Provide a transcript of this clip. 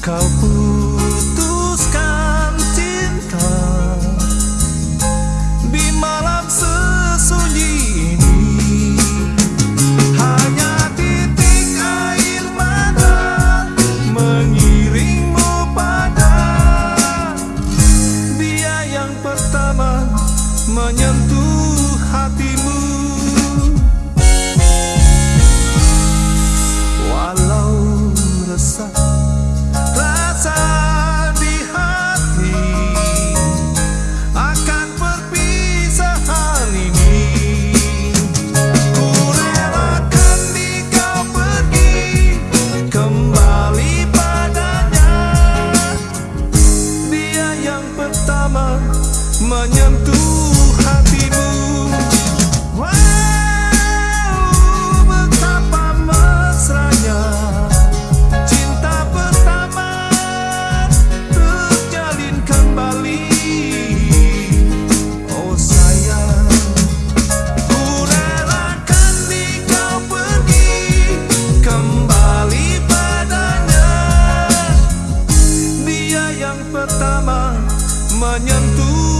Kau putuskan cinta Di malam sesunyi ini Hanya titik air mata Mengiringmu pada. Dia yang pertama menyentuh hatimu. yang pertama menyentuh